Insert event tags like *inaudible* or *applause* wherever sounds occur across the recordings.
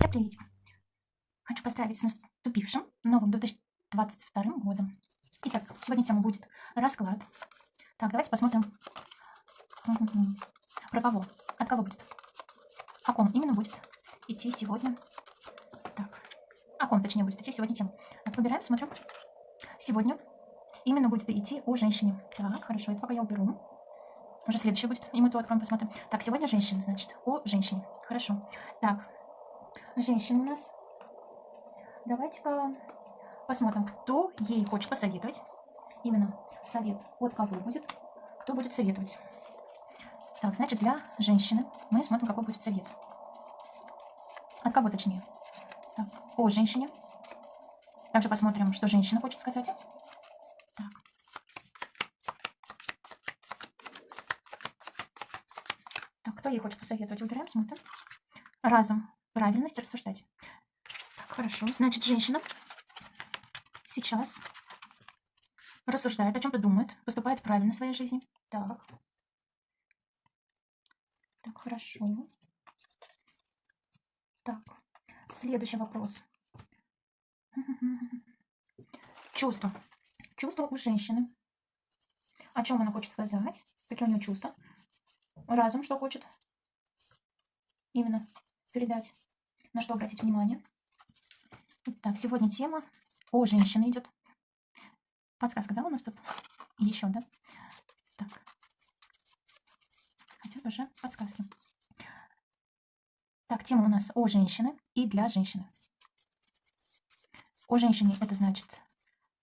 Всем привет! Хочу поздравить с наступившим новым 2022 годом. Итак, сегодня тема будет расклад. Так, давайте посмотрим, про кого, от кого будет, о ком именно будет идти сегодня. Так, о ком, точнее, будет идти сегодня тема. Так, выбираем, смотрим. Сегодня именно будет идти о женщине. Так, хорошо, это пока я уберу. Уже следующее будет, и мы то откроем, посмотрим. Так, сегодня женщина, значит, о женщине. Хорошо. Так, женщина у нас. Давайте-ка посмотрим, кто ей хочет посоветовать. Именно совет от кого будет, кто будет советовать. Так, значит, для женщины мы смотрим, какой будет совет. От кого точнее? Так, о женщине. Также посмотрим, что женщина хочет сказать. Так. кто ей хочет посоветовать? Выбираем, смотрим. Разум правильность рассуждать. Так, хорошо. Значит, женщина сейчас рассуждает, о чем-то думает, поступает правильно в своей жизни. Так. Так, хорошо. Так, следующий вопрос. *laughs* Чувства. Чувства у женщины. О чем она хочет сказать? Какие у нее чувства? Разум что хочет? Именно передать, на что обратить внимание. Так, сегодня тема о женщине идет. Подсказка, да, у нас тут? Еще, да? Так. Хотя уже подсказки. Так, тема у нас о женщине и для женщины. О женщине это значит,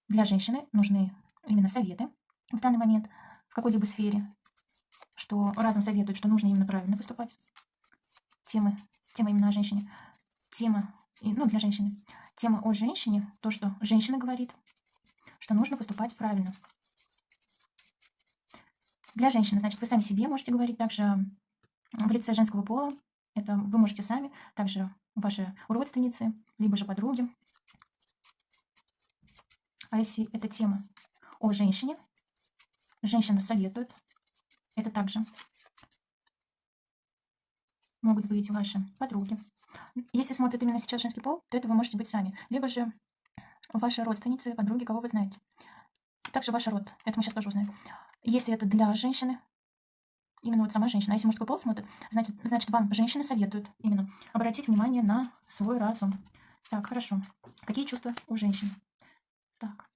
для женщины нужны именно советы в данный момент в какой-либо сфере, что разом советуют, что нужно именно правильно поступать. Темы тема именно о женщине. Тема, ну, для женщины. Тема о женщине, то, что женщина говорит, что нужно поступать правильно. Для женщины, значит, вы сами себе можете говорить также в лице женского пола. Это вы можете сами, также ваши родственницы, либо же подруги. А если это тема о женщине, женщина советует, это также могут быть ваши подруги. Если смотрит именно сейчас женский пол, то это вы можете быть сами. Либо же ваши родственницы, подруги, кого вы знаете. Также ваш род. Это мы сейчас тоже узнаем. Если это для женщины, именно вот сама женщина. А если мужской пол смотрит, значит, значит вам женщины советуют именно обратить внимание на свой разум. Так, хорошо. Какие чувства у женщин? Так.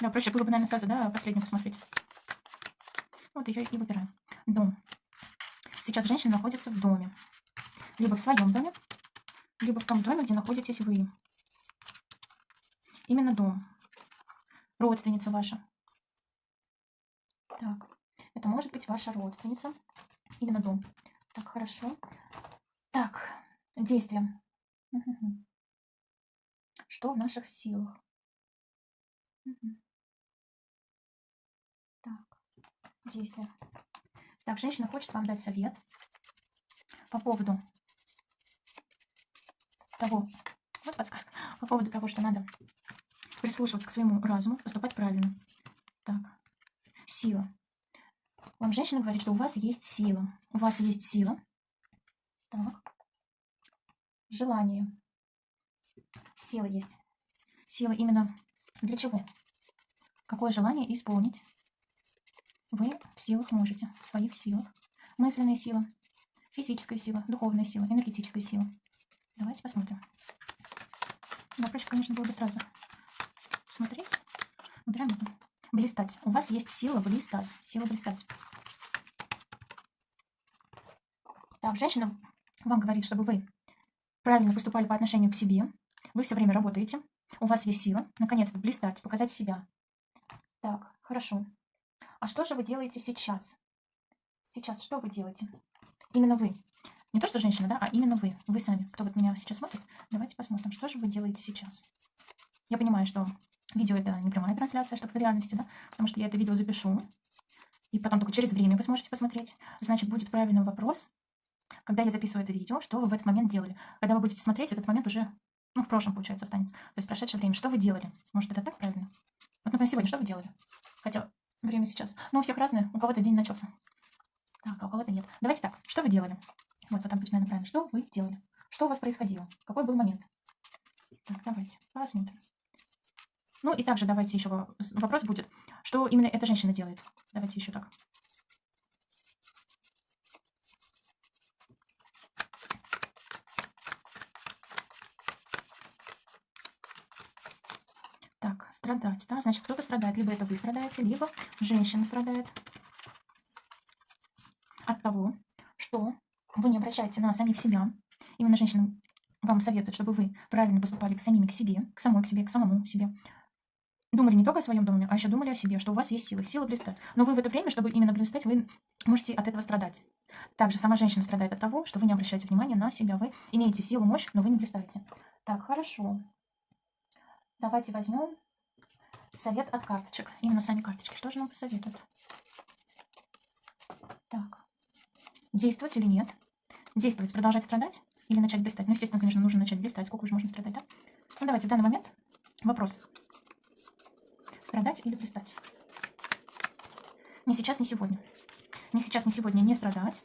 Да, проще было бы, наверное, сразу, да, последнюю посмотреть. Вот ее и выбираем. Дом. Сейчас женщина находится в доме. Либо в своем доме, либо в том доме, где находитесь вы. Именно дом. Родственница ваша. Так, это может быть ваша родственница. Именно дом. Так, хорошо. Так, действия. Что в наших силах? Так действия. Так, женщина хочет вам дать совет по поводу того, вот подсказка, по поводу того, что надо прислушиваться к своему разуму, поступать правильно. Так, сила. Вам женщина говорит, что у вас есть сила. У вас есть сила. Так. Желание. Сила есть. Сила именно для чего? Какое желание исполнить? Вы в силах можете, в своих силах. Мысленная сила, физическая сила, духовная сила, энергетическая сила. Давайте посмотрим. Да, проще, конечно, было бы сразу смотреть. Выбираем это. Блистать. У вас есть сила блистать. Сила блистать. Так, женщина вам говорит, чтобы вы правильно поступали по отношению к себе. Вы все время работаете. У вас есть сила. Наконец-то блистать, показать себя. Так, хорошо. А что же вы делаете сейчас? Сейчас что вы делаете? Именно вы. Не то, что женщина, да, а именно вы. Вы сами. Кто вот меня сейчас смотрит, давайте посмотрим, что же вы делаете сейчас. Я понимаю, что видео это не прямая трансляция, чтобы в реальности, да, потому что я это видео запишу. И потом только через время вы сможете посмотреть. Значит, будет правильный вопрос, когда я записываю это видео, что вы в этот момент делали. Когда вы будете смотреть, этот момент уже, ну, в прошлом, получается, останется. То есть прошедшее время. Что вы делали? Может, это так правильно? Вот, например, сегодня что вы делали? Хотя Время сейчас. Ну, у всех разное. У кого-то день начался. Так, а у кого-то нет. Давайте так, что вы делали? Вот, вот пусть, наверное, правильно. Что вы делали? Что у вас происходило? Какой был момент? Так, давайте посмотрим. Ну и также давайте еще вопрос будет, что именно эта женщина делает. Давайте еще так. Так, страдать, да, значит, кто-то страдает. Либо это вы страдаете, либо женщина страдает от того, что вы не обращаете на самих себя. Именно женщина вам советует, чтобы вы правильно поступали к самим к себе, к самой к себе, к самому себе. Думали не только о своем доме, а еще думали о себе, что у вас есть сила, сила блистать. Но вы в это время, чтобы именно блистать, вы можете от этого страдать. Также сама женщина страдает от того, что вы не обращаете внимания на себя. Вы имеете силу, мощь, но вы не блистаете. Так, хорошо. Давайте возьмем совет от карточек. Именно сами карточки. Что же нам посоветуют? Так. Действовать или нет? Действовать, продолжать страдать или начать блистать? Ну, естественно, конечно, нужно начать блистать. Сколько уже можно страдать, да? Ну, давайте в данный момент вопрос. Страдать или блистать? Не сейчас, не сегодня. Не сейчас, не сегодня не страдать,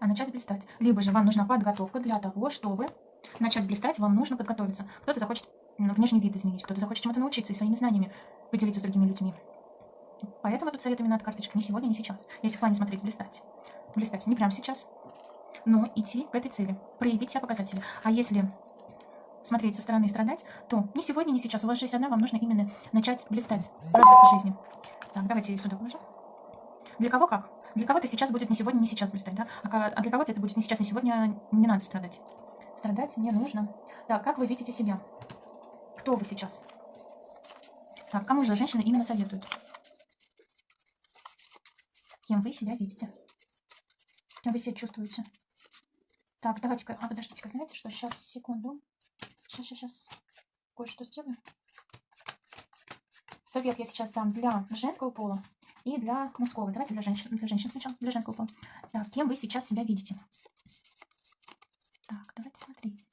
а начать блистать. Либо же вам нужна подготовка для того, чтобы начать блистать, вам нужно подготовиться. Кто-то захочет внешний вид изменить, кто-то захочет чему-то научиться и своими знаниями поделиться с другими людьми. Поэтому тут совет именно от карточки. Не сегодня, не сейчас. Если в плане смотреть, блистать. Блистать не прямо сейчас, но идти к этой цели. Проявить себя, показать себя. А если смотреть со стороны и страдать, то не сегодня, не сейчас. У вас жизнь одна, вам нужно именно начать блистать, радоваться жизни. Так, давайте сюда положим. Для кого как? Для кого-то сейчас будет не сегодня, не сейчас блистать, да? А, а для кого-то это будет не сейчас, не сегодня, не надо страдать. Страдать не нужно. Так, как вы видите себя? Кто вы сейчас? Так, кому же женщины именно советуют? Кем вы себя видите? Кем вы себя чувствуете? Так, давайте-ка... А, подождите-ка, знаете что? Сейчас, секунду. Сейчас, сейчас, сейчас. Кое-что сделаю. Совет я сейчас дам для женского пола и для мужского. Давайте для женщин, для женщин сначала, для женского пола. Так, кем вы сейчас себя видите? Так, давайте смотреть.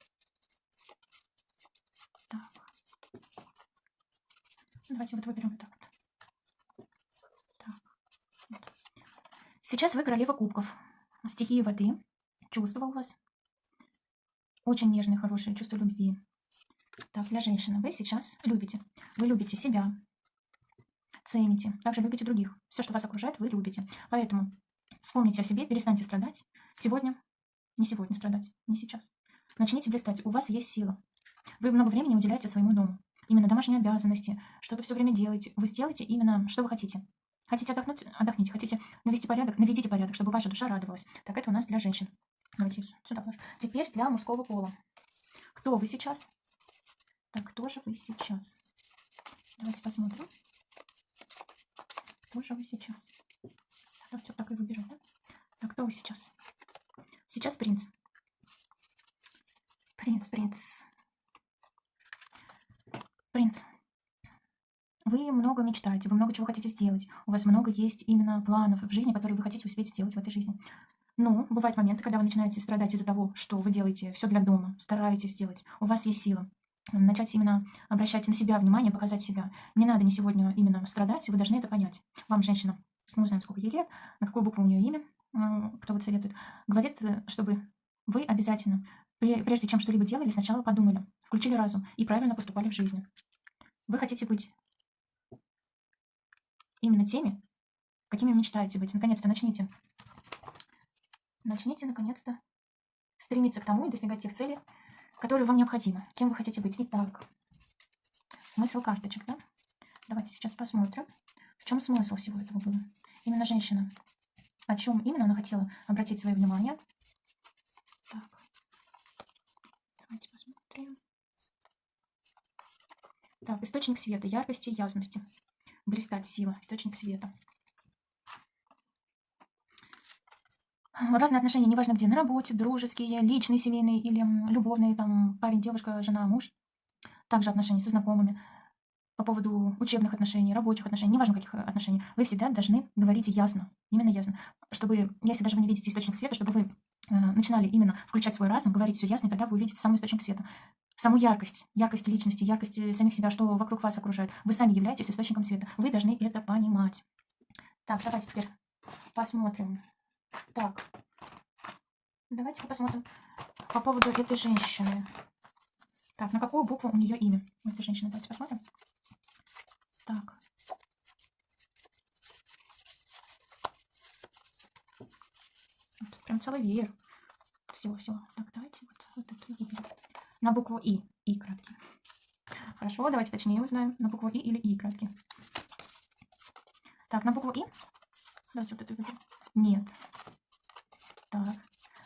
Давайте вот выберем вот так вот. Так. Вот. Сейчас вы королева кубков. Стихии воды. Чувства у вас. Очень нежные, хорошие чувства любви. Так, для женщины. Вы сейчас любите. Вы любите себя. Цените. Также любите других. Все, что вас окружает, вы любите. Поэтому вспомните о себе, перестаньте страдать. Сегодня, не сегодня страдать, не сейчас. Начните блистать. У вас есть сила. Вы много времени уделяете своему дому именно домашние обязанности, что-то все время делаете. Вы сделаете именно, что вы хотите. Хотите отдохнуть? Отдохните. Хотите навести порядок? Наведите порядок, чтобы ваша душа радовалась. Так, это у нас для женщин. Давайте сюда положим. Теперь для мужского пола. Кто вы сейчас? Так, кто же вы сейчас? Давайте посмотрим. Кто же вы сейчас? Так, все так и выберу, да? Так, кто вы сейчас? Сейчас принц. Принц, принц. Принц, вы много мечтаете, вы много чего хотите сделать. У вас много есть именно планов в жизни, которые вы хотите успеть сделать в этой жизни. Но бывают моменты, когда вы начинаете страдать из-за того, что вы делаете все для дома, стараетесь сделать. У вас есть сила. Начать именно обращать на себя внимание, показать себя. Не надо не сегодня именно страдать, вы должны это понять. Вам женщина, мы узнаем, сколько ей лет, на какую букву у нее имя, кто вот советует, говорит, э, чтобы вы обязательно, прежде чем что-либо делали, сначала подумали, включили разум и правильно поступали в жизни. Вы хотите быть именно теми, какими мечтаете быть. Наконец-то начните. Начните, наконец-то, стремиться к тому и достигать тех целей, которые вам необходимы. Кем вы хотите быть. Итак, смысл карточек, да? Давайте сейчас посмотрим, в чем смысл всего этого было. Именно женщина. О чем именно она хотела обратить свое внимание. Так. Давайте посмотрим. Так, источник света, яркости ясности. Блистать сила, источник света. Разные отношения, неважно где, на работе, дружеские, личные, семейные или любовные, там, парень, девушка, жена, муж. Также отношения со знакомыми. По поводу учебных отношений, рабочих отношений, неважно каких отношений, вы всегда должны говорить ясно, именно ясно. Чтобы, если даже вы не видите источник света, чтобы вы э, начинали именно включать свой разум, говорить все ясно, и тогда вы увидите самый источник света саму яркость, яркость личности, яркость э, самих себя, что вокруг вас окружает. Вы сами являетесь источником света. Вы должны это понимать. Так, давайте теперь посмотрим. Так, давайте посмотрим по поводу этой женщины. Так, на какую букву у нее имя? У этой женщины. Давайте посмотрим. Так. Вот, прям целый веер. Всего-всего. Так, давайте вот, вот эту выберем. На букву И. И краткий. Хорошо, давайте точнее узнаем. На букву И или И краткий. Так, на букву И. Давайте вот эту выберем. Нет. Так.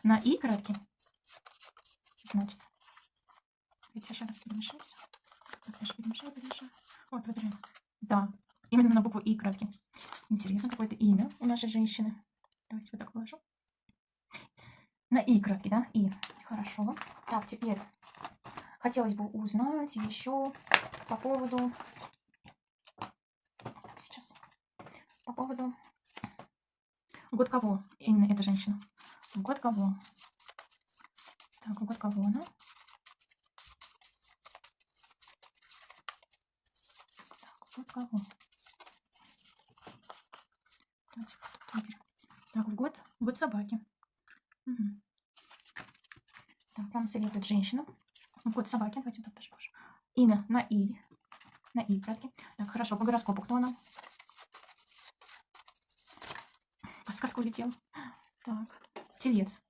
На И краткий. Значит. Давайте еще раз перемешаю все. Так. Вот, выбираем. Да, именно на букву И краткий. Интересно, какое-то имя у нашей женщины. Давайте вот так положу. На И краткий, да? И. Хорошо. Так, теперь хотелось бы узнать еще по поводу... Так, сейчас. По поводу... Год кого именно эта женщина? Год кого? Так, год кого она? Год кого? Так, в год, год собаки. Угу. Так, нам советует женщина. Год собаки, давайте тоже положим. Имя на И. На И, кратки. Так, хорошо, по гороскопу кто она? Подсказка улетела. Так, телец.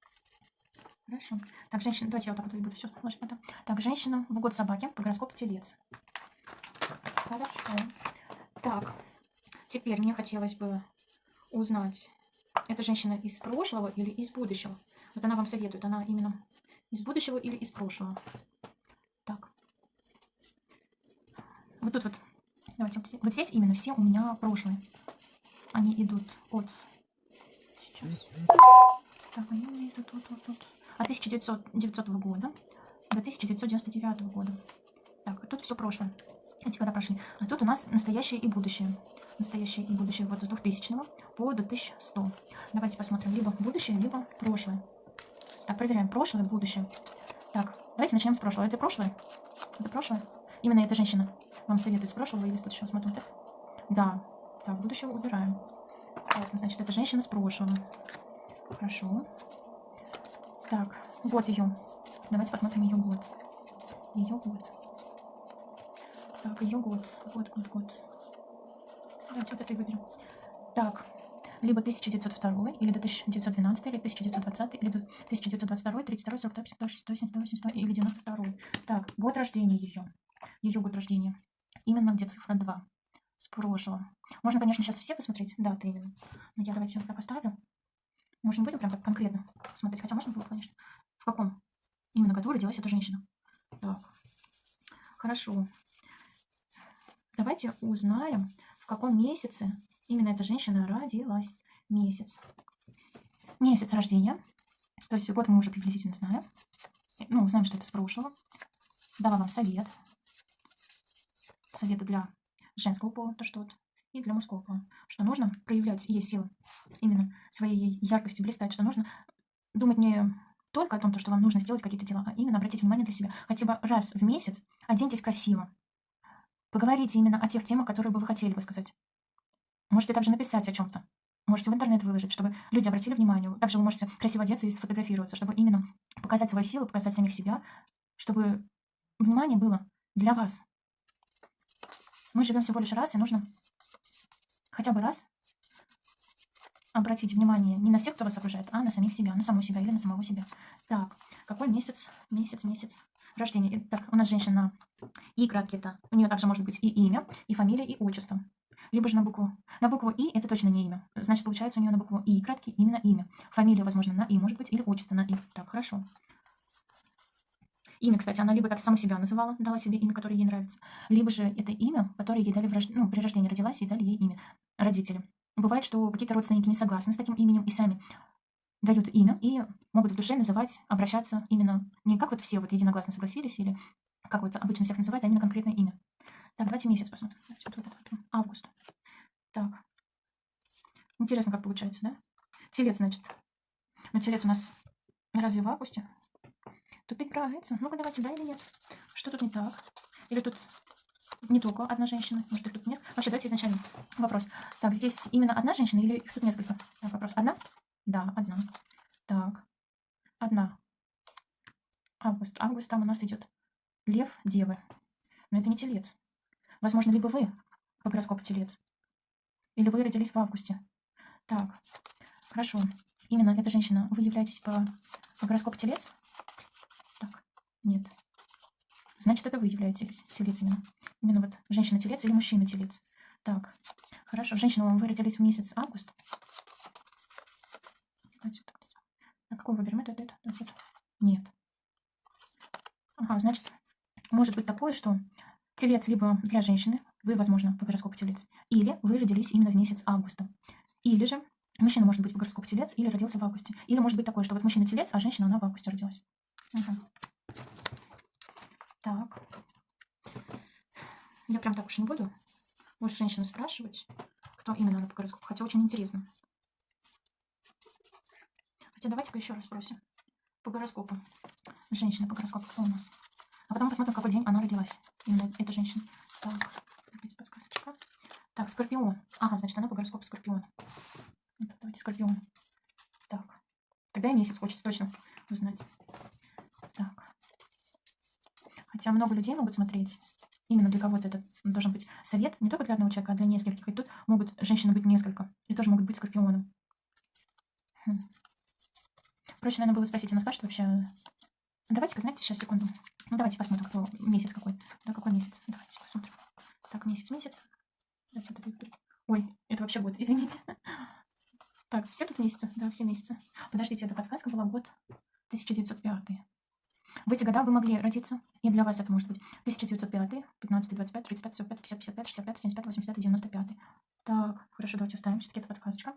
Хорошо. Так, женщина, давайте я вот так вот буду все ложить потом. Так, женщина в год собаки, по гороскопу телец. Хорошо. Так, теперь мне хотелось бы узнать, это женщина из прошлого или из будущего? Вот она вам советует, она именно из будущего или из прошлого? Так. Вот тут вот, давайте, вот здесь именно все у меня прошлые. Они идут от... Сейчас. Так, они у меня идут вот, вот, вот. От 1900 года до 1999 года. Так, тут все прошлое. Эти года прошли. А тут у нас настоящее и будущее. Настоящее и будущее вот с 2000 по 2100. Давайте посмотрим. Либо будущее, либо прошлое. Так, проверяем. Прошлое, будущее. Так, давайте начнем с прошлого. Это прошлое? Это прошлое? Именно эта женщина вам советует с прошлого или с будущего. Смотрим, так? Да. Так, будущее убираем. Ясно, значит, это женщина с прошлого. Хорошо. Так, вот ее. Давайте посмотрим ее год. Ее год. Так, год. Год, год, год. Давайте вот это выберем. Так, либо 1902, или до 1912, или 1920, или до 1922, 32, 42, 52, 62, 72, 82, или 92. Так, год рождения ее. Ее год рождения. Именно где цифра 2. С прошлого. Можно, конечно, сейчас все посмотреть даты именно. Но я давайте вот так оставлю. Может, не будем прям так конкретно смотреть. Хотя можно было, конечно. В каком именно году родилась эта женщина. Так. Хорошо. Давайте узнаем, в каком месяце именно эта женщина родилась. Месяц. Месяц рождения. То есть год мы уже приблизительно знаем. Ну, знаем, что это с прошлого. Дала вам совет. Советы для женского пола, то что вот, и для мужского пола. Что нужно проявлять ей силы, именно своей яркости блистать, что нужно думать не только о том, что вам нужно сделать какие-то дела, а именно обратить внимание для себя. Хотя бы раз в месяц оденьтесь красиво. Поговорите именно о тех темах, которые бы вы хотели бы сказать. Можете также написать о чем-то. Можете в интернет выложить, чтобы люди обратили внимание. Также вы можете красиво одеться и сфотографироваться, чтобы именно показать свою силу, показать самих себя, чтобы внимание было для вас. Мы живем всего лишь раз, и нужно хотя бы раз обратить внимание не на всех, кто вас окружает, а на самих себя, на саму себя или на самого себя. Так, какой месяц, месяц, месяц рождения? Так, у нас женщина И краткий это. У нее также может быть и имя, и фамилия, и отчество. Либо же на букву. На букву И это точно не имя. Значит, получается у нее на букву И краткий именно имя. Фамилия, возможно, на И может быть, или отчество на И. Так, хорошо. Имя, кстати, она либо как саму себя называла, дала себе имя, которое ей нравится, либо же это имя, которое ей дали в рож... ну, при рождении родилась, и дали ей имя родители. Бывает, что какие-то родственники не согласны с таким именем и сами дают имя и могут в душе называть, обращаться именно не как вот все вот единогласно согласились или как вот обычно всех называют, а именно конкретное имя. Так, давайте месяц посмотрим. Давайте вот, вот этот вот, август. Так. Интересно, как получается, да? Телец, значит. Ну, телец у нас разве в августе? Тут играется. Ну-ка, давайте, да или нет? Что тут не так? Или тут не только одна женщина, может, их тут несколько. Вообще, давайте изначально вопрос. Так, здесь именно одна женщина или их тут несколько? Так, вопрос. Одна? Да, одна. Так, одна. Август. Август там у нас идет лев, девы. Но это не телец. Возможно, либо вы по гороскопу телец, или вы родились в августе. Так, хорошо. Именно эта женщина, вы являетесь по, по гороскопу телец? Так, нет. Значит, это вы являетесь телец именно. Именно вот женщина-телец или мужчина-телец. Так, хорошо. Женщина, вы родились в месяц август. Так. А какой выберем? Это, это, это, это. Нет. Ага, значит, может быть такое, что телец либо для женщины, вы, возможно, по гороскопу телец, или вы родились именно в месяц августа. Или же мужчина может быть по гороскопу телец или родился в августе. Или может быть такое, что вот мужчина телец, а женщина, она в августе родилась. Ага. Так. Я прям так уж не буду больше женщину спрашивать, кто именно она по гороскопу. Хотя очень интересно. Хотя давайте-ка еще раз спросим. По гороскопу. Женщина по гороскопу кто у нас? А потом посмотрим, какой день она родилась. Именно эта женщина. Так, опять подсказочка. Так, Скорпион. Ага, значит, она по гороскопу Скорпион. Давайте Скорпион. Так. Тогда и месяц хочется точно узнать. Так. Хотя много людей могут смотреть. Именно для кого-то это должен быть совет. Не только для одного человека, а для нескольких. И тут могут женщины быть несколько. И тоже могут быть скорпионом. Хм. Проще, наверное, было спросить, она скажет вообще... Давайте-ка, знаете, сейчас, секунду. Ну, давайте посмотрим, кто месяц какой. Да, какой месяц. Давайте посмотрим. Так, месяц, месяц. Ой, это вообще год, *laughs* извините. Так, все тут месяцы? Да, все месяцы. Подождите, эта подсказка была год 1905. В эти года вы могли родиться, и для вас это может быть 1905, 15, 25, 35, 45, 50, 55, 65, 75, 85, 95. Так, хорошо, давайте оставим все-таки эту подсказочка.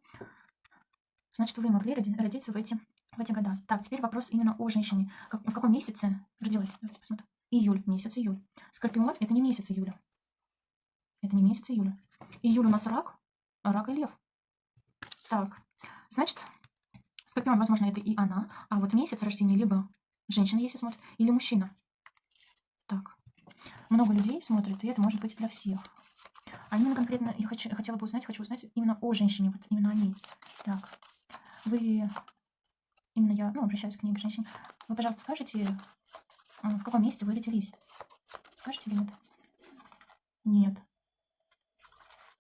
Значит, вы могли родиться в эти, в эти года. Так, теперь вопрос именно о женщине. Как, в каком месяце родилась? Давайте посмотрим. Июль, месяц июль. Скорпион – это не месяц июля. Это не месяц июля. Июль у нас рак, рак и лев. Так, значит, Скорпион, возможно, это и она, а вот месяц рождения либо Женщина, если смотрит, или мужчина. Так. Много людей смотрят, и это может быть для всех. А именно конкретно я хочу, хотела бы узнать, хочу узнать именно о женщине, вот именно о ней. Так. Вы, именно я, ну, обращаюсь к ней, к женщине. Вы, пожалуйста, скажите, в каком месяце вы родились? Скажете или нет? Нет.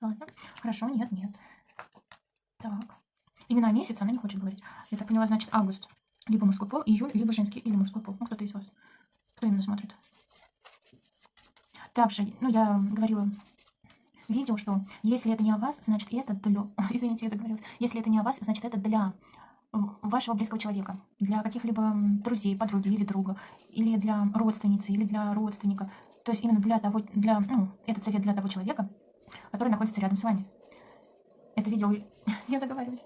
Ладно. Хорошо, нет, нет. Так. Именно месяц она не хочет говорить. Я так поняла, значит, август либо мужской пол, июль, либо женский, или мужской пол. Ну, кто-то из вас. Кто именно смотрит? Также, ну, я говорила видео, что если это не о вас, значит это для... *laughs* Извините, я заговорилась. Если это не о вас, значит это для вашего близкого человека, для каких-либо друзей, подруги или друга, или для родственницы, или для родственника. То есть именно для того, для, ну, этот совет для того человека, который находится рядом с вами. Это видео, *laughs* я заговариваюсь,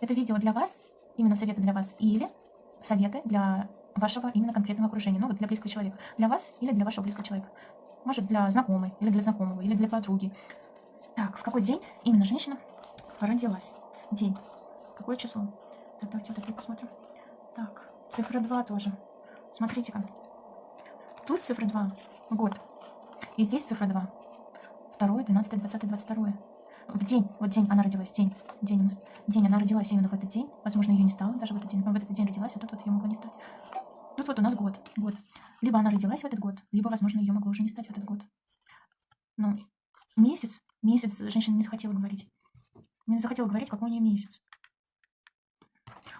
это видео для вас, именно советы для вас, или советы для вашего именно конкретного окружения, ну вот для близкого человека. Для вас или для вашего близкого человека. Может, для знакомой, или для знакомого, или для подруги. Так, в какой день именно женщина родилась? День. Какое число? Так, давайте вот это посмотрим. Так, цифра 2 тоже. Смотрите-ка. Тут цифра 2, год. И здесь цифра 2. 2, 12, 20, 22 в день, вот день она родилась, день, день у нас, день она родилась именно в этот день, возможно, ее не стало даже в этот день, но в этот день родилась, а тут вот ее могло не стать. Тут вот у нас год, год. Либо она родилась в этот год, либо, возможно, ее могло уже не стать в этот год. Ну, месяц, месяц женщина не захотела говорить. Не захотела говорить, какой у нее месяц.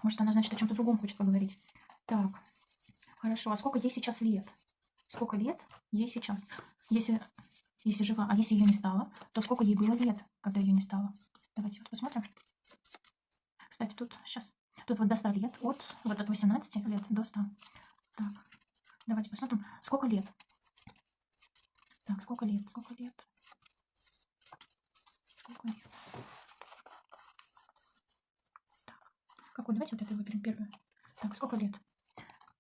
Может, она, значит, о чем-то другом хочет поговорить. Так, хорошо, а сколько ей сейчас лет? Сколько лет ей сейчас? Если если жива. А если ее не стало, то сколько ей было лет, когда ее не стало? Давайте вот посмотрим. Кстати, тут сейчас. Тут вот до 100 лет. От, вот от 18 лет до 100. Так, давайте посмотрим, сколько лет. Так, сколько лет, сколько лет. Сколько лет. Какой? Давайте вот это выберем первую. Так, сколько лет?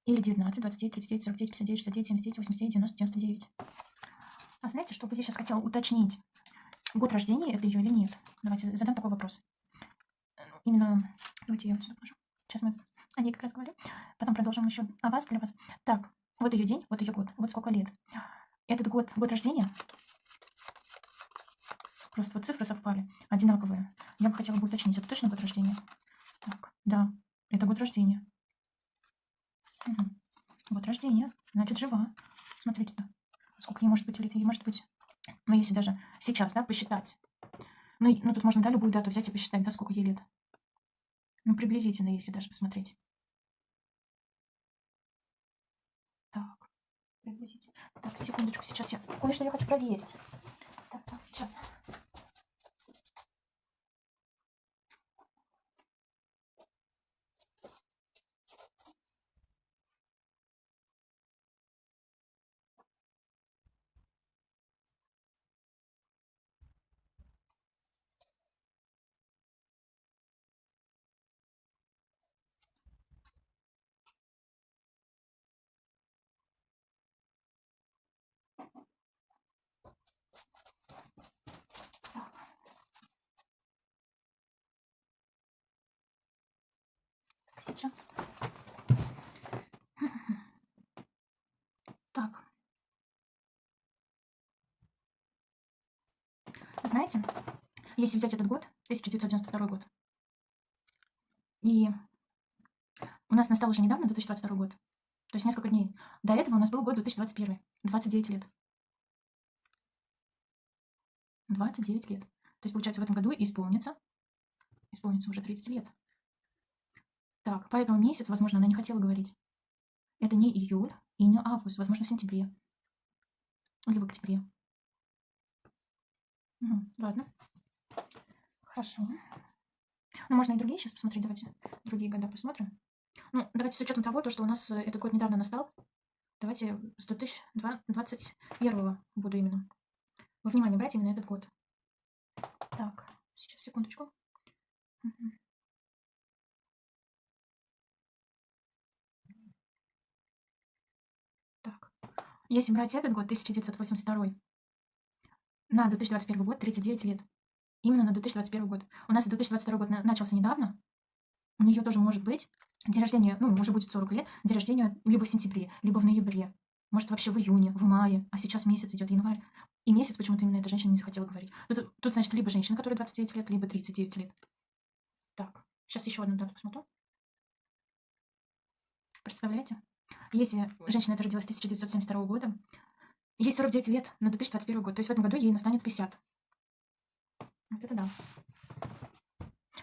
Или 19, 29, 39, 49, 59, 69, 79, 89, 90, 99. А знаете, что бы я сейчас хотела уточнить? Год рождения это ее или нет? Давайте задам такой вопрос. Именно, давайте я вот сюда положу. Сейчас мы о ней как раз говорим. Потом продолжим еще о вас, для вас. Так, вот ее день, вот ее год, вот сколько лет. Этот год, год рождения, Просто вот цифры совпали, одинаковые. Я бы хотела бы уточнить, это точно год рождения? Так, да, это год рождения. Угу. Год рождения, значит, жива. Смотрите-то, сколько ей может быть лет, ей может быть, ну, если даже сейчас, да, посчитать. Ну, ну, тут можно, да, любую дату взять и посчитать, да, сколько ей лет. Ну, приблизительно, если даже посмотреть. Так, приблизительно. Так, секундочку, сейчас я кое-что я хочу проверить. Так, так, сейчас. Сейчас. Так. Знаете, если взять этот год, 1992 год, и у нас настал уже недавно 2022 год, то есть несколько дней. До этого у нас был год 2021, 29 лет. 29 лет. То есть, получается, в этом году исполнится, исполнится уже 30 лет. Так, поэтому месяц, возможно, она не хотела говорить. Это не июль и не август, возможно, в сентябре. Или в октябре. Угу, ладно. Хорошо. Ну, можно и другие сейчас посмотреть. Давайте другие года посмотрим. Ну, давайте с учетом того, то, что у нас э, этот год недавно настал. Давайте с 2021 буду именно. Во внимание брать именно этот год. Так, сейчас, секундочку. Угу. Если брать этот год, 1982, на 2021 год 39 лет. Именно на 2021 год. У нас 2022 год начался недавно. У нее тоже может быть день рождения, ну, уже будет 40 лет, день рождения либо в сентябре, либо в ноябре. Может, вообще в июне, в мае. А сейчас месяц идет январь. И месяц почему-то именно эта женщина не захотела говорить. Тут, тут, значит, либо женщина, которая 29 лет, либо 39 лет. Так, сейчас еще одну дату посмотрю. Представляете? Если женщина эта родилась 1972 года, ей 49 лет на 2021 год, то есть в этом году ей настанет 50. Вот это да.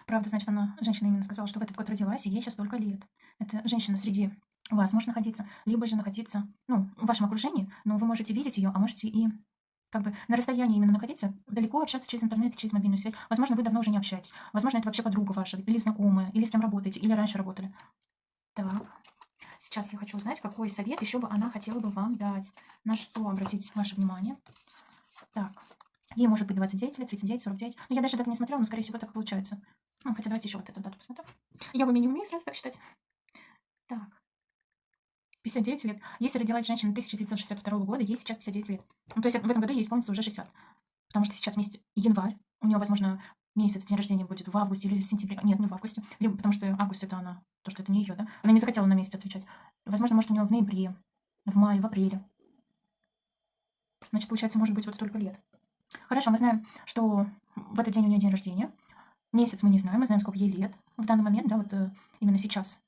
Правда, значит, она, женщина именно сказала, что в этот год родилась, и ей сейчас столько лет. Это женщина среди вас может находиться, либо же находиться, ну, в вашем окружении, но вы можете видеть ее, а можете и как бы на расстоянии именно находиться, далеко общаться через интернет, через мобильную связь. Возможно, вы давно уже не общаетесь. Возможно, это вообще подруга ваша, или знакомая, или с кем работаете, или раньше работали. Так. Сейчас я хочу узнать, какой совет еще бы она хотела бы вам дать. На что обратить ваше внимание. Так, ей может быть 29 или 39, 49. Ну, я даже так не смотрела, но, скорее всего, так получается. Ну, хотя давайте еще вот эту дату посмотрим. Я в уме не умею сразу так считать. Так. 59 лет. Если родилась женщина 1962 года, ей сейчас 59 лет. Ну, то есть в этом году ей исполнится уже 60. Потому что сейчас месяц январь. У нее, возможно, месяц день рождения будет в августе или в сентябре. Нет, не в августе. Либо потому что август это она, то, что это не ее, да? Она не захотела на месяц отвечать. Возможно, может, у нее в ноябре, в мае, в апреле. Значит, получается, может быть, вот столько лет. Хорошо, мы знаем, что в этот день у нее день рождения. Месяц мы не знаем, мы знаем, сколько ей лет в данный момент, да, вот э, именно сейчас.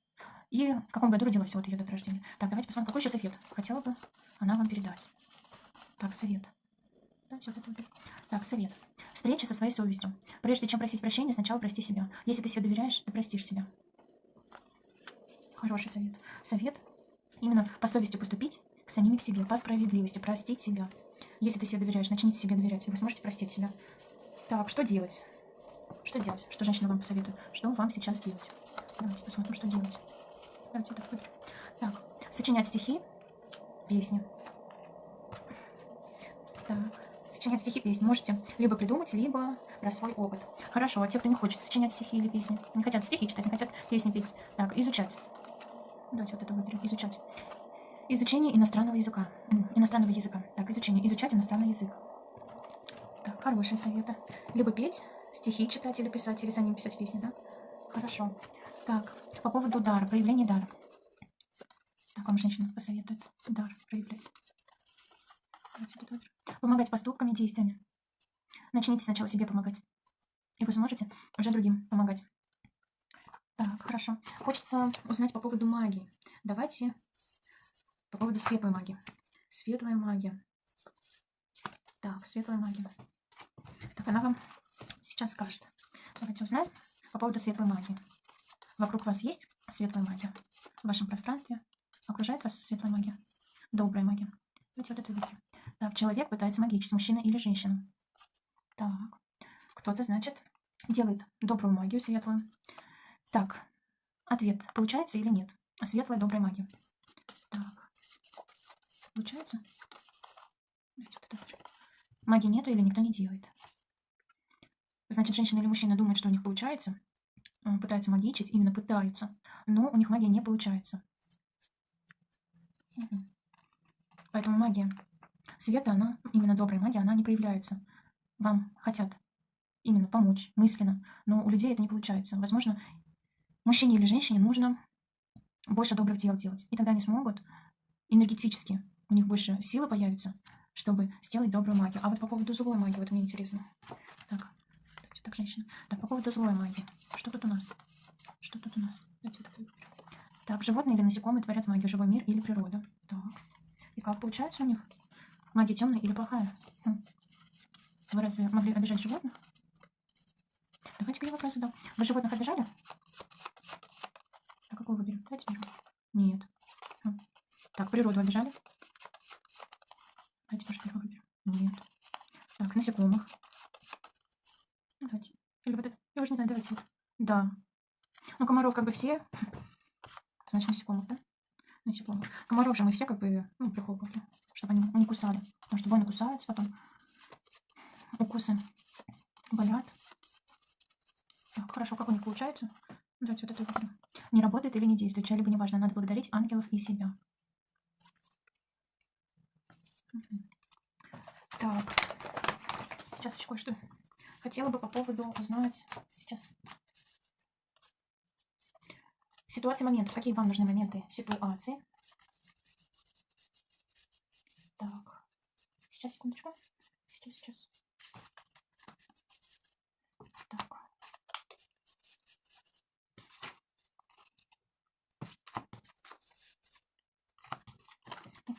И в каком году родилась вот ее дата рождения. Так, давайте посмотрим, какой еще совет хотела бы она вам передать. Так, совет. Так, совет. Встреча со своей совестью. Прежде чем просить прощения, сначала прости себя. Если ты себе доверяешь, ты простишь себя. Хороший совет. Совет именно по совести поступить к самим к себе, по справедливости, простить себя. Если ты себе доверяешь, начните себе доверять, и вы сможете простить себя. Так, что делать? Что делать? Что женщина вам посоветует? Что вам сейчас делать? Давайте посмотрим, что делать. Давайте это выберем. Так, сочинять стихи, песни. Так сочинять стихи, песни можете либо придумать, либо про свой опыт. Хорошо, а те, кто не хочет сочинять стихи или песни, не хотят стихи читать, не хотят песни петь, так, изучать. Давайте вот это выберем, изучать. Изучение иностранного языка. Иностранного языка. Так, изучение. Изучать иностранный язык. Так, хорошие советы. Либо петь, стихи читать или писать, или за ним писать песни, да? Хорошо. Так, по поводу дара, проявления дара. Так, вам женщина посоветует дар проявлять. Давайте вот это вот помогать поступками, действиями. Начните сначала себе помогать. И вы сможете уже другим помогать. Так, хорошо. Хочется узнать по поводу магии. Давайте по поводу светлой магии. Светлая магия. Так, светлая магия. Так, она вам сейчас скажет. Давайте узнаем по поводу светлой магии. Вокруг вас есть светлая магия? В вашем пространстве окружает вас светлая магия? Добрая магия. Давайте вот это выберем. Так, человек пытается магичить, мужчина или женщина. Так, кто-то, значит, делает добрую магию светлую. Так, ответ, получается или нет? Светлая добрая магия. Так, получается? Магии нету или никто не делает. Значит, женщина или мужчина думает, что у них получается, э, пытаются магичить, именно пытаются, но у них магия не получается. Поэтому магия света, она, именно добрая магия, она не проявляется. Вам хотят именно помочь мысленно, но у людей это не получается. Возможно, мужчине или женщине нужно больше добрых дел делать, и тогда они смогут энергетически, у них больше силы появится, чтобы сделать добрую магию. А вот по поводу злой магии, вот мне интересно. Так, давайте так, женщина. Так, по поводу злой магии. Что тут у нас? Что тут у нас? Давайте так, так, животные или насекомые творят магию, живой мир или природа. Так. И как получается у них? Магия темная или плохая? Хм. Вы разве могли обижать животных? Давайте я вопрос задам. Вы животных обижали? А какую выберем? Давайте берем. Нет. Хм. Так, природу обижали? Давайте тоже первую выберем. Нет. Так, насекомых. Давайте. Или вот это. Я уже не знаю, давайте. Да. Ну, комаров как бы все. Значит, насекомых, да? Насекомых. Комаров же мы все как бы, ну, прихлопывали, чтобы они не кусали. Потому что воины кусаются потом. Укусы болят. Так, хорошо, как у них получается? Давайте вот это выберем. Не работает или не действует, чья-либо неважно. Надо благодарить ангелов и себя. Так, сейчас еще кое-что хотела бы по поводу узнать сейчас. Ситуации моментов. Какие вам нужны моменты ситуации? Так, сейчас, секундочку. Сейчас, сейчас. Так.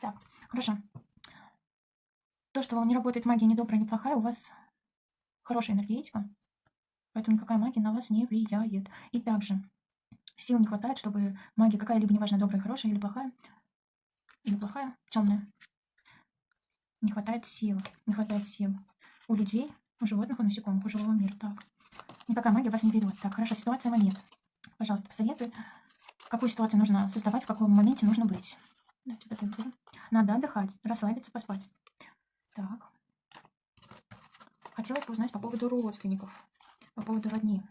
Так, хорошо. То, что не работает магия ни добрая, ни плохая, у вас хорошая энергетика, поэтому никакая магия на вас не влияет. И также сил не хватает, чтобы магия какая-либо, неважно, добрая, хорошая или плохая, или плохая, темная, не хватает сил, не хватает сил у людей, у животных, у насекомых, у живого мира. Так, никакая магия вас не берет. Так, хорошо, ситуация момент. Пожалуйста, посоветуй, какую ситуацию нужно создавать, в каком моменте нужно быть. Надо отдыхать, расслабиться, поспать. Так. Хотелось бы узнать по поводу родственников, по поводу родни.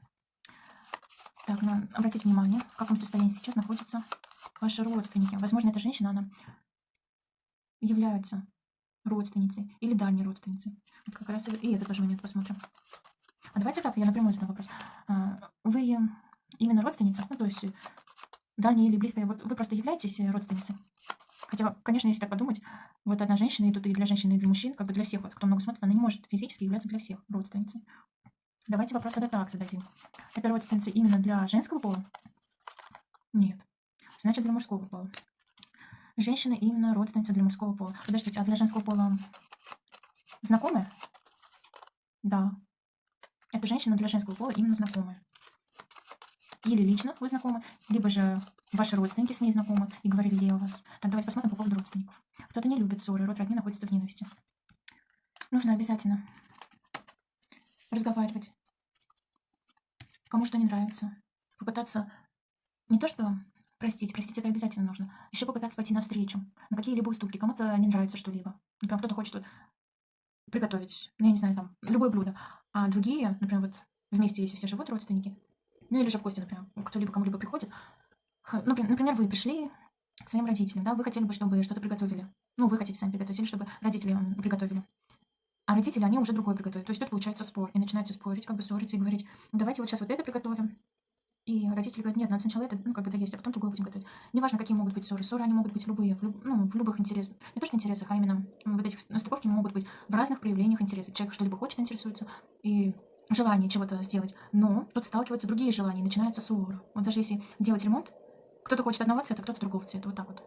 Так, ну, обратите внимание, в каком состоянии сейчас находятся ваши родственники. Возможно, эта женщина, она является родственницей или дальней родственницей. Вот как раз и этот тоже момент посмотрим. А давайте так, я напрямую задам вопрос. А, вы именно родственница, ну, то есть дальняя или близкая, вот вы просто являетесь родственницей? Хотя, конечно, если так подумать, вот одна женщина, и тут и для женщины, и для мужчин, как бы для всех, вот, кто много смотрит, она не может физически являться для всех родственницей. Давайте вопрос тогда так зададим. Это родственница именно для женского пола? Нет. Значит, для мужского пола. Женщина именно родственница для мужского пола. Подождите, а для женского пола знакомая? Да. Это женщина для женского пола именно знакомая. Или лично вы знакомы, либо же ваши родственники с ней знакомы и говорили ей о вас. Так, давайте посмотрим по поводу родственников. Кто-то не любит ссоры, род родни находится в ненависти. Нужно обязательно разговаривать. Кому что не нравится. Попытаться не то что простить, простить это обязательно нужно. Еще попытаться пойти навстречу, на какие-либо уступки. Кому-то не нравится что-либо. Например, кто-то хочет приготовить, ну, я не знаю, там, любое блюдо. А другие, например, вот вместе, если все живут родственники, ну или же в гости, например, кто-либо кому-либо приходит. Ну, например, вы пришли к своим родителям, да, вы хотели бы, чтобы что-то приготовили. Ну, вы хотите сами приготовить, или чтобы родители приготовили. А родители, они уже другое приготовят. То есть тут получается спор. И начинается спорить, как бы ссориться и говорить, давайте вот сейчас вот это приготовим. И родители говорят, нет, надо сначала это, ну, как бы доесть, а потом другое будем готовить. Неважно, какие могут быть ссоры. Ссоры, они могут быть любые, в, люб, ну, в любых интересах. Не то, что интересах, а именно вот этих настыковки могут быть в разных проявлениях интересов. Человек что-либо хочет, интересуется, и желание чего-то сделать, но тут сталкиваются другие желания, начинается ссора. Вот даже если делать ремонт, кто-то хочет одного цвета, кто-то другого цвета, вот так вот.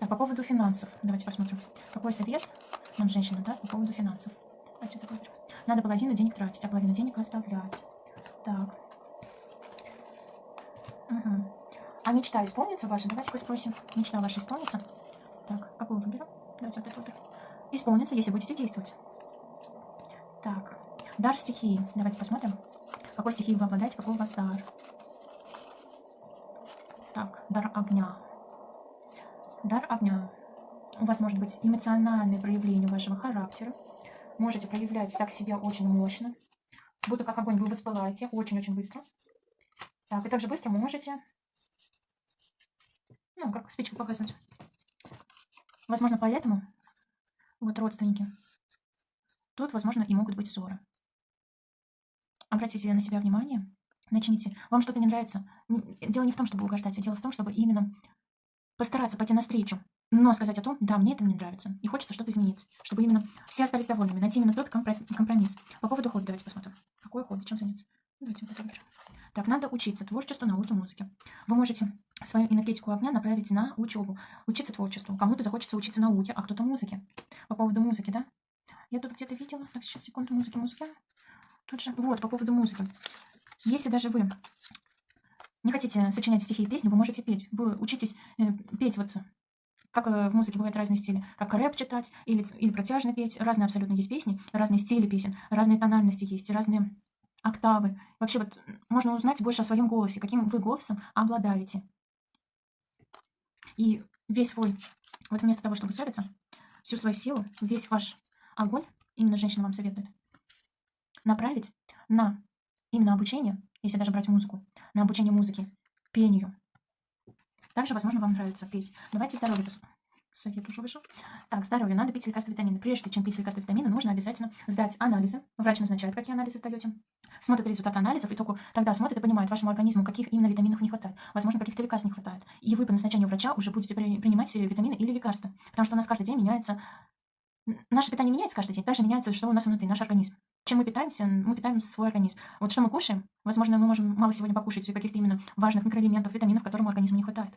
Так, по поводу финансов, давайте посмотрим. Какой совет нам женщина, да, по поводу финансов. Выберем. Надо половину денег тратить, а половину денег оставлять. Так. Угу. А мечта исполнится ваша? Давайте-ка спросим. Мечта ваша исполнится? Так, какую выберем? Давайте вот эту выберем. Исполнится, если будете действовать. Так. Дар стихии. Давайте посмотрим. Какой стихией вы обладаете, какой у вас дар. Так, дар огня. Дар огня. У вас может быть эмоциональное проявление вашего характера. Можете проявлять так себя очень мощно. Будто как огонь вы воспылаете очень-очень быстро. Так, и также быстро можете, ну, как спичку показывать. Возможно, поэтому, вот родственники, тут, возможно, и могут быть ссоры. Обратите на себя внимание, начните. Вам что-то не нравится. Дело не в том, чтобы угождать, а дело в том, чтобы именно постараться пойти навстречу, но сказать о том, да, мне это не нравится, и хочется что-то изменить, чтобы именно все остались довольными, найти именно тот компромисс. По поводу хобби давайте посмотрим. Какое хобби, чем заняться? Давайте вот это выберем. Так, надо учиться творчеству, науке, музыке. Вы можете свою энергетику огня направить на учебу, учиться творчеству. Кому-то захочется учиться науке, а кто-то музыке. По поводу музыки, да? Я тут где-то видела. Так, сейчас, секунду, музыки, музыки. Тут же, вот, по поводу музыки. Если даже вы не хотите сочинять стихи и песни, вы можете петь. Вы учитесь э, петь вот как э, в музыке бывают разные стили, как рэп читать или, или протяжно петь. Разные абсолютно есть песни, разные стили песен, разные тональности есть, разные октавы. Вообще вот можно узнать больше о своем голосе, каким вы голосом обладаете. И весь свой, вот вместо того, чтобы ссориться, всю свою силу, весь ваш огонь, именно женщина вам советует, направить на именно обучение, если даже брать музыку, на обучение музыке, пению. Также, возможно, вам нравится петь. Давайте здоровье. Совет уже вышел. Так, здоровье. Надо пить лекарства витамины. Прежде чем пить лекарства витамины, нужно обязательно сдать анализы. Врач назначает, какие анализы сдаете. Смотрит результат анализов, и только тогда смотрит и понимает вашему организму, каких именно витаминов не хватает. Возможно, каких-то лекарств не хватает. И вы по назначению врача уже будете при, принимать витамины или лекарства. Потому что у нас каждый день меняется... Наше питание меняется каждый день. Также меняется, что у нас внутри, наш организм. Чем мы питаемся, мы питаем свой организм. Вот что мы кушаем, возможно, мы можем мало сегодня покушать каких-то именно важных микроэлементов, витаминов, которым организму не хватает.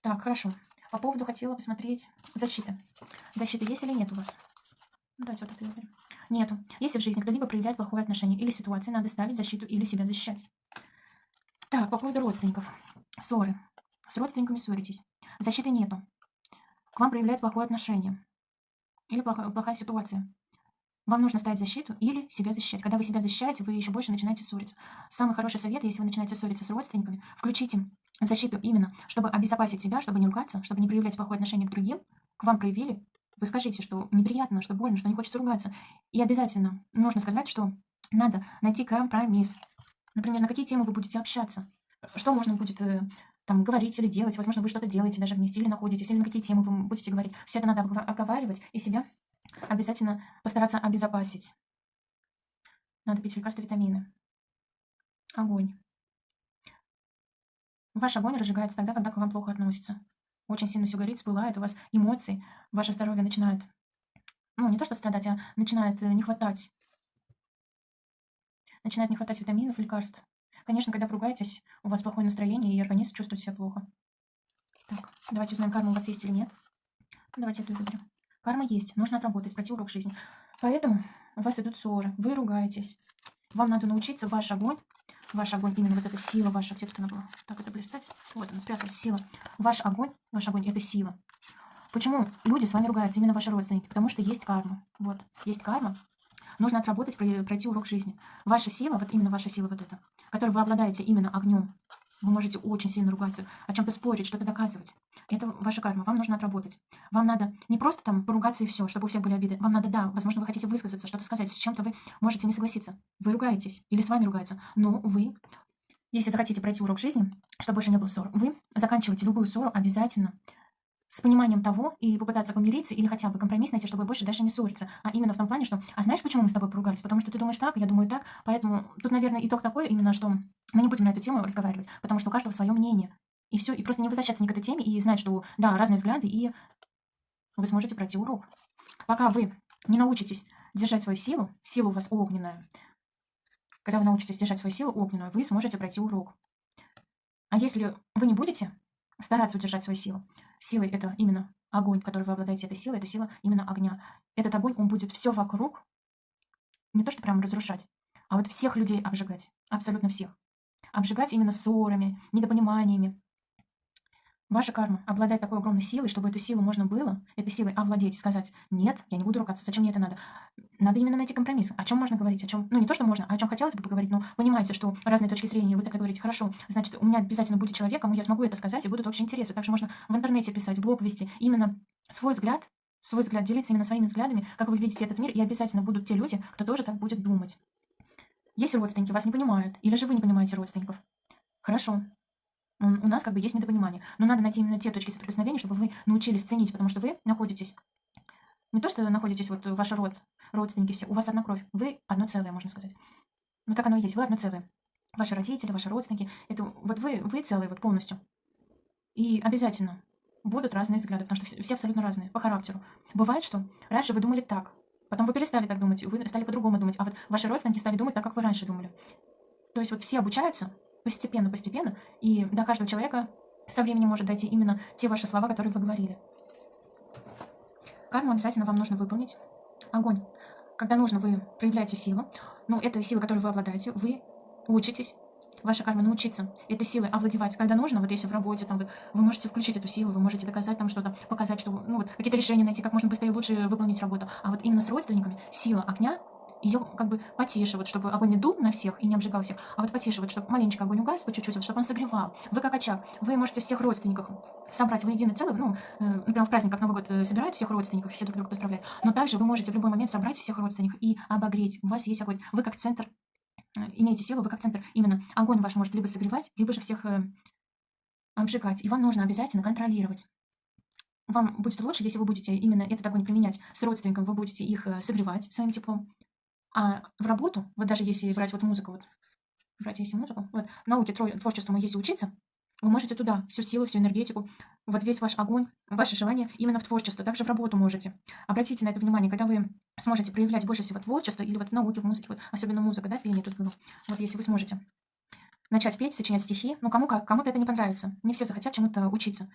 Так, хорошо. По поводу хотела посмотреть защиты. Защиты есть или нет у вас? Давайте вот это выберем. Нету. Если в жизни кто-либо проявляет плохое отношение или ситуации, надо ставить защиту или себя защищать. Так, по поводу родственников. Ссоры. С родственниками ссоритесь. Защиты нету. К вам проявляют плохое отношение. Или плохая, плохая ситуация. Вам нужно ставить защиту или себя защищать. Когда вы себя защищаете, вы еще больше начинаете ссориться. Самый хороший совет, если вы начинаете ссориться с родственниками, включите защиту именно, чтобы обезопасить себя, чтобы не ругаться, чтобы не проявлять плохое отношение к другим. К вам проявили, вы скажите, что неприятно, что больно, что не хочется ругаться. И обязательно нужно сказать, что надо найти компромисс. Например, на какие темы вы будете общаться. Что можно будет э, там говорить или делать. Возможно, вы что-то делаете даже вместе или находитесь, или на какие темы вы будете говорить. Все это надо обговаривать и себя обязательно постараться обезопасить. Надо пить лекарства, витамины. Огонь. Ваш огонь разжигается тогда, когда к вам плохо относится. Очень сильно все горит, спылает, у вас эмоции, ваше здоровье начинает, ну, не то что страдать, а начинает э, не хватать. Начинает не хватать витаминов, лекарств. Конечно, когда поругаетесь, у вас плохое настроение, и организм чувствует себя плохо. Так, давайте узнаем, карма у вас есть или нет. Давайте эту выберем. Карма есть, нужно отработать, пройти урок жизни. Поэтому у вас идут ссоры, вы ругаетесь. Вам надо научиться ваш огонь, ваш огонь, именно вот эта сила ваша, где-то она была, так это блистать. Вот она спряталась, сила. Ваш огонь, ваш огонь, это сила. Почему люди с вами ругаются, именно ваши родственники? Потому что есть карма. Вот, есть карма. Нужно отработать, пройти урок жизни. Ваша сила, вот именно ваша сила вот эта, которой вы обладаете именно огнем, вы можете очень сильно ругаться, о чем-то спорить, что-то доказывать. Это ваша карма, вам нужно отработать. Вам надо не просто там поругаться и все, чтобы у всех были обиды. Вам надо, да, возможно, вы хотите высказаться, что-то сказать, с чем-то вы можете не согласиться. Вы ругаетесь или с вами ругаются, но вы, если захотите пройти урок жизни, чтобы больше не было ссор, вы заканчиваете любую ссору обязательно с пониманием того и попытаться помириться или хотя бы компромисс найти, чтобы больше дальше не ссориться. А именно в том плане, что, а знаешь, почему мы с тобой поругались? Потому что ты думаешь так, я думаю так, поэтому тут, наверное, итог такой именно, что мы не будем на эту тему разговаривать, потому что у каждого свое мнение. И все, и просто не возвращаться ни к этой теме и знать, что, да, разные взгляды, и вы сможете пройти урок. Пока вы не научитесь держать свою силу, сила у вас огненная, когда вы научитесь держать свою силу огненную, вы сможете пройти урок. А если вы не будете стараться удержать свою силу, силой это именно огонь, который вы обладаете этой силой, это сила именно огня. Этот огонь, он будет все вокруг, не то что прям разрушать, а вот всех людей обжигать, абсолютно всех. Обжигать именно ссорами, недопониманиями, Ваша карма обладает такой огромной силой, чтобы эту силу можно было, этой силой овладеть, сказать, нет, я не буду ругаться, зачем мне это надо? Надо именно найти компромисс. О чем можно говорить, о чем, ну не то, что можно, а о чем хотелось бы поговорить, но понимаете, что разные точки зрения, вы тогда говорите, хорошо, значит, у меня обязательно будет человек, кому я смогу это сказать, и будут общие интересы. Также можно в интернете писать, блог вести, именно свой взгляд, свой взгляд, делиться именно своими взглядами, как вы видите этот мир, и обязательно будут те люди, кто тоже так будет думать. Есть родственники, вас не понимают, или же вы не понимаете родственников. Хорошо, у нас как бы есть недопонимание. Но надо найти именно те точки соприкосновения, чтобы вы научились ценить, потому что вы находитесь... Не то, что находитесь, вот ваш род, родственники все, у вас одна кровь. Вы одно целое, можно сказать. Ну так оно и есть, вы одно целое. Ваши родители, ваши родственники, это вот вы, вы целые вот полностью. И обязательно будут разные взгляды, потому что все, все абсолютно разные по характеру. Бывает, что раньше вы думали так, потом вы перестали так думать, вы стали по-другому думать, а вот ваши родственники стали думать так, как вы раньше думали. То есть вот все обучаются, постепенно, постепенно, и до каждого человека со временем может дойти именно те ваши слова, которые вы говорили. Карму обязательно вам нужно выполнить. Огонь. Когда нужно, вы проявляете силу. Ну, это сила, которой вы обладаете. Вы учитесь. Ваша карма научиться этой силой овладевать, когда нужно. Вот если в работе, там, вы, вы можете включить эту силу, вы можете доказать там что-то, показать, что, ну, вот, какие-то решения найти, как можно быстрее лучше выполнить работу. А вот именно с родственниками сила огня ее как бы потише, вот чтобы огонь не дул на всех и не обжигал всех, а вот потише, вот чтобы маленечко огонь угас по чуть-чуть, вот, чтобы он согревал. Вы как очаг, вы можете всех родственников собрать в единый целый, ну, э, например, в праздник, как Новый год, э, собирают всех родственников, все друг друга поздравляют, но также вы можете в любой момент собрать всех родственников и обогреть. У вас есть огонь, вы как центр э, имеете силу, вы как центр, именно огонь ваш может либо согревать, либо же всех э, обжигать, и вам нужно обязательно контролировать. Вам будет лучше, если вы будете именно этот огонь применять с родственником, вы будете их э, согревать своим теплом, а в работу, вот даже если брать вот музыку, вот брать если музыку, вот науке творчеству если учиться, вы можете туда всю силу, всю энергетику, вот весь ваш огонь, ваше желание именно в творчество. Также в работу можете. Обратите на это внимание, когда вы сможете проявлять больше всего творчество, или вот в науке, в музыке, вот, особенно музыка, да, пение тут было. Вот если вы сможете начать петь, сочинять стихи, ну кому как, кому-то это не понравится. Не все захотят чему-то учиться.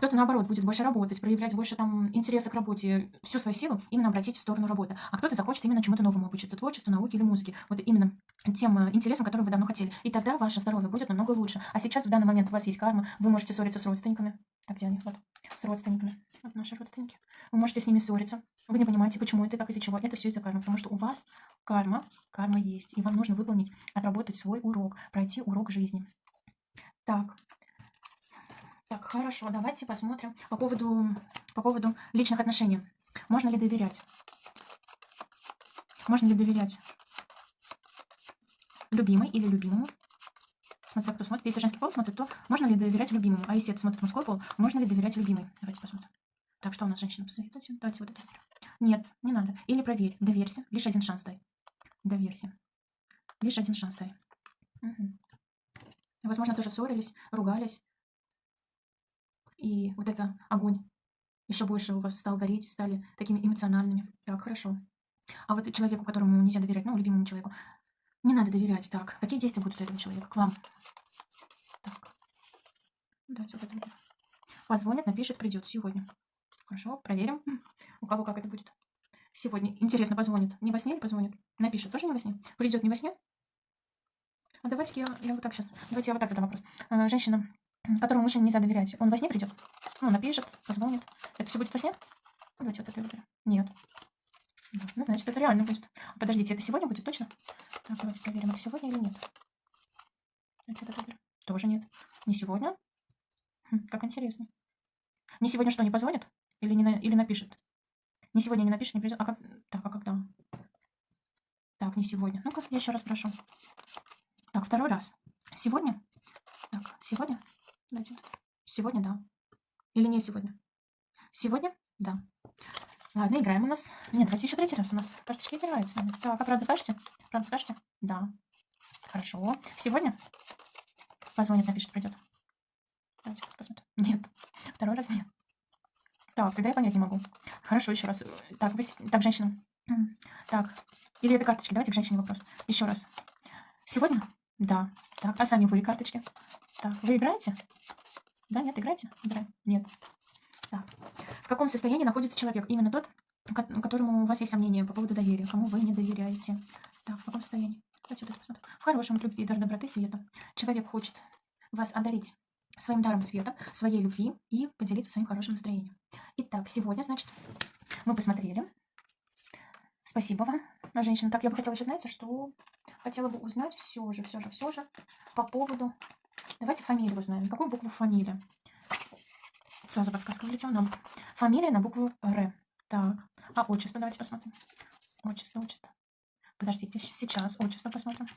Кто-то, наоборот, будет больше работать, проявлять больше там интереса к работе, всю свою силу именно обратить в сторону работы. А кто-то захочет именно чему-то новому обучиться, творчеству, науке или музыке. Вот именно тем э, интересам, которые вы давно хотели. И тогда ваше здоровье будет намного лучше. А сейчас, в данный момент, у вас есть карма, вы можете ссориться с родственниками. Так, где они? Вот, с родственниками. Вот наши родственники. Вы можете с ними ссориться. Вы не понимаете, почему это так, из-за чего. Это все из-за кармы. Потому что у вас карма, карма есть. И вам нужно выполнить, отработать свой урок, пройти урок жизни. Так, так, хорошо, давайте посмотрим по поводу, по поводу личных отношений. Можно ли доверять? Можно ли доверять любимой или любимому? Смотря кто смотрит. Если женский пол смотрит, то можно ли доверять любимому? А если это смотрит мужской пол, можно ли доверять любимой? Давайте посмотрим. Так, что у нас женщина посоветуйте? Давайте вот это. Нет, не надо. Или проверь. Доверься. Лишь один шанс дай. Доверься. Лишь один шанс дай. Угу. Возможно, тоже ссорились, ругались. И вот это огонь еще больше у вас стал гореть, стали такими эмоциональными. Так, хорошо. А вот человеку, которому нельзя доверять, ну, любимому человеку, не надо доверять. Так, какие действия будут у этого человека к вам? Так, давайте вот это. Позвонит, напишет, придет сегодня. Хорошо, проверим, у кого как это будет. Сегодня, интересно, позвонит. Не во сне или позвонит? Напишет, тоже не во сне? Придет не во сне? А давайте я, я вот так сейчас, давайте я вот так задам вопрос. А, женщина которому мужчине нельзя доверять, он во сне придет? Ну, напишет, позвонит. Это все будет во сне? Давайте вот это выберем. Нет. Ну, значит, это реально будет. Подождите, это сегодня будет точно? Так, давайте проверим, это сегодня или нет. Давайте это выберем. Тоже нет. Не сегодня? Хм, как интересно. Не сегодня что, не позвонит? Или, не на... или напишет? Не сегодня не напишет, не придет. А как... Так, а когда? Так, не сегодня. Ну-ка, я еще раз прошу. Так, второй раз. Сегодня? Так, сегодня? Давайте. Сегодня, да. Или не сегодня? Сегодня? Да. Ладно, играем у нас. Нет, давайте еще третий раз. У нас карточки играют с нами. Так, а правду скажете? Правду скажете? Да. Хорошо. Сегодня? Позвонит, напишет, придет. Давайте посмотрим. Нет. Второй раз нет. Так, тогда я понять не могу. Хорошо, еще раз. Так, вы... так, женщина. Так. Или это карточки? Давайте к женщине вопрос. Еще раз. Сегодня? Да. Так, а сами вы карточки? Так, вы играете? Да, нет, играете? Играем. Нет. Так. В каком состоянии находится человек? Именно тот, которому у вас есть сомнения по поводу доверия, кому вы не доверяете. Так, в каком состоянии? Давайте вот это посмотрим. В хорошем любви, дар доброты, света. Человек хочет вас одарить своим даром света, своей любви и поделиться своим хорошим настроением. Итак, сегодня, значит, мы посмотрели. Спасибо вам, женщина. Так, я бы хотела еще, знаете, что хотела бы узнать все же, все же, все же по поводу... Давайте фамилию узнаем. Какую букву фамилия? Сразу подсказка вылетела нам. Фамилия на букву Р. Так, а отчество давайте посмотрим. Отчество, отчество. Подождите, сейчас отчество посмотрим.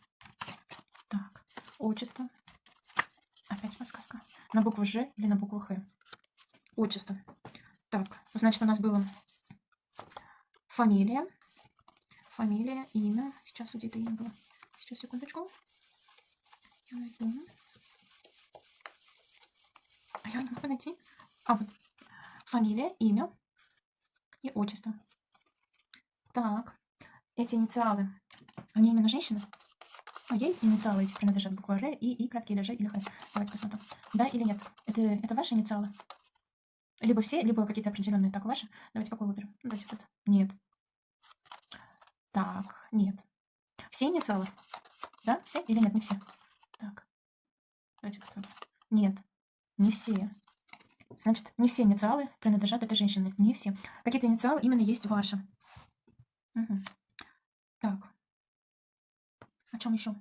Так, отчество. Опять подсказка. На букву Ж или на букву Х? Отчество. Так, значит, у нас было фамилия. Фамилия, имя. Сейчас где-то имя было. Сейчас, секундочку. Я найду. А я не могу найти. А, вот. Фамилия, имя и отчество. Так. Эти инициалы, они именно женщины? А ей инициалы эти принадлежат буква Ж и И, краткие или Ж или Х. Давайте посмотрим. Да или нет? Это, это ваши инициалы? Либо все, либо какие-то определенные. Так, ваши? Давайте какой выберем? Давайте вот. Нет. Так, нет. Все инициалы? Да, все или нет? Не все. Так. Давайте посмотрим. Нет, не все. Значит, не все инициалы принадлежат этой женщине. Не все. Какие-то инициалы именно есть ваши. Угу. Так. О чем еще?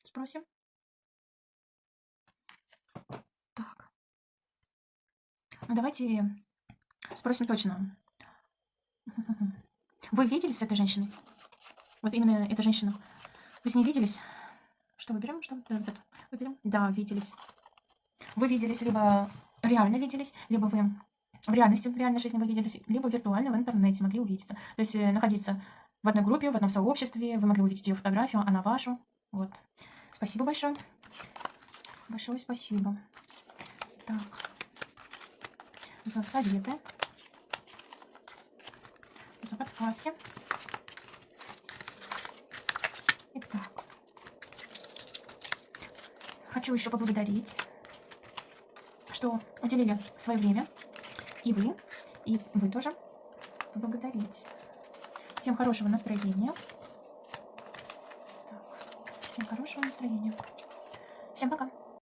Спросим. Так. Ну, давайте спросим точно. Вы виделись с этой женщиной? Вот именно эта женщина. Вы с ней виделись? Что выберем? Что выберем? Да, виделись. Вы виделись либо реально виделись, либо вы в реальности, в реальной жизни вы виделись, либо виртуально в интернете могли увидеться. То есть э, находиться в одной группе, в одном сообществе, вы могли увидеть ее фотографию, она вашу. Вот. Спасибо большое. Большое спасибо. Так. За советы. За подсказки. Итак. Хочу еще поблагодарить что уделили свое время. И вы, и вы тоже поблагодарить. Всем хорошего настроения. Так, всем хорошего настроения. Всем пока.